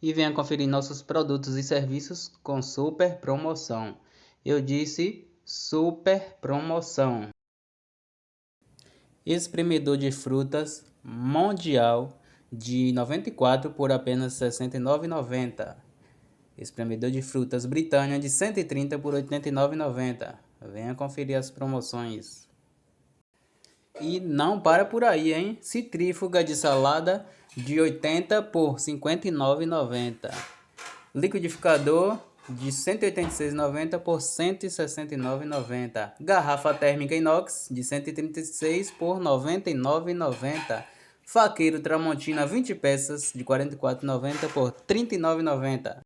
e venha conferir nossos produtos e serviços com super promoção. Eu disse super promoção. Espremedor de frutas mundial de 94 por apenas R$ 69,90. Espremedor de frutas Britânia de 130 por R$ 89,90. Venha conferir as promoções. E não para por aí, hein? Citrífuga de salada de 80 por R$ 59,90. Liquidificador de 186,90 por R$ 169,90. Garrafa térmica inox de 136 por R$ 99,90. Faqueiro Tramontina 20 peças de R$ 44,90 por R$ 39,90.